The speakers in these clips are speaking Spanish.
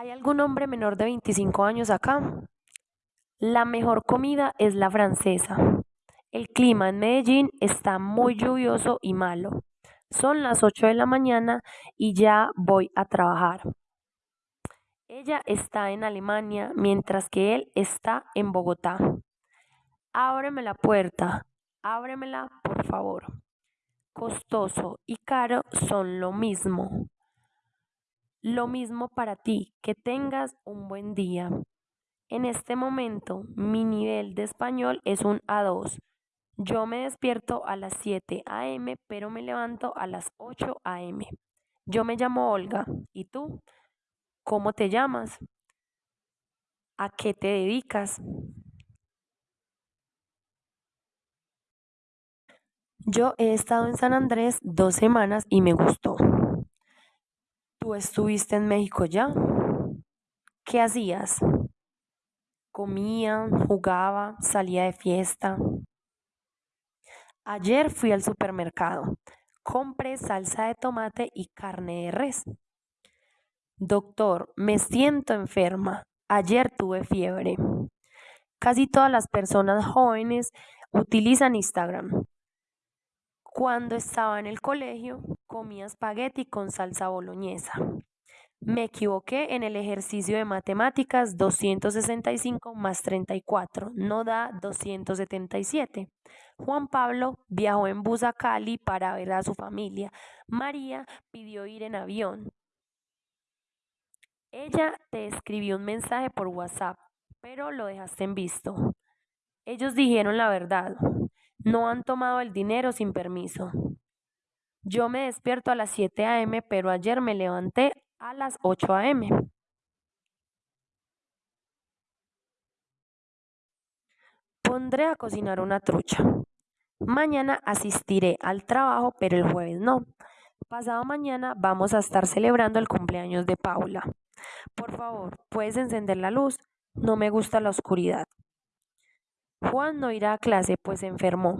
¿Hay algún hombre menor de 25 años acá? La mejor comida es la francesa. El clima en Medellín está muy lluvioso y malo. Son las 8 de la mañana y ya voy a trabajar. Ella está en Alemania mientras que él está en Bogotá. Ábreme la puerta, ábremela, por favor. Costoso y caro son lo mismo. Lo mismo para ti, que tengas un buen día. En este momento, mi nivel de español es un A2. Yo me despierto a las 7 a.m., pero me levanto a las 8 a.m. Yo me llamo Olga. ¿Y tú? ¿Cómo te llamas? ¿A qué te dedicas? Yo he estado en San Andrés dos semanas y me gustó. ¿Tú estuviste en México ya? ¿Qué hacías? Comía, jugaba, salía de fiesta. Ayer fui al supermercado. Compré salsa de tomate y carne de res. Doctor, me siento enferma. Ayer tuve fiebre. Casi todas las personas jóvenes utilizan Instagram. Cuando estaba en el colegio, comía espagueti con salsa boloñesa. Me equivoqué en el ejercicio de matemáticas 265 más 34, no da 277. Juan Pablo viajó en bus a Cali para ver a su familia. María pidió ir en avión. Ella te escribió un mensaje por WhatsApp, pero lo dejaste en visto. Ellos dijeron la verdad. No han tomado el dinero sin permiso. Yo me despierto a las 7 a.m., pero ayer me levanté a las 8 a.m. Pondré a cocinar una trucha. Mañana asistiré al trabajo, pero el jueves no. Pasado mañana vamos a estar celebrando el cumpleaños de Paula. Por favor, ¿puedes encender la luz? No me gusta la oscuridad. Juan no irá a clase, pues se enfermó.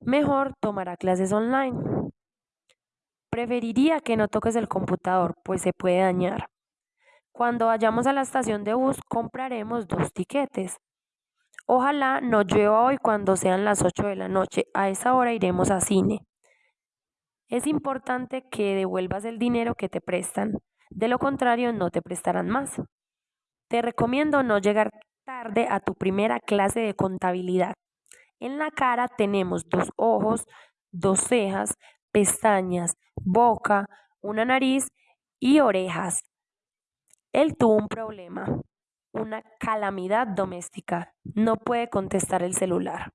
Mejor tomará clases online. Preferiría que no toques el computador, pues se puede dañar. Cuando vayamos a la estación de bus, compraremos dos tiquetes. Ojalá no llueva hoy cuando sean las 8 de la noche. A esa hora iremos a cine. Es importante que devuelvas el dinero que te prestan. De lo contrario, no te prestarán más. Te recomiendo no llegar tarde a tu primera clase de contabilidad. En la cara tenemos dos ojos, dos cejas, pestañas, boca, una nariz y orejas. Él tuvo un problema, una calamidad doméstica. No puede contestar el celular.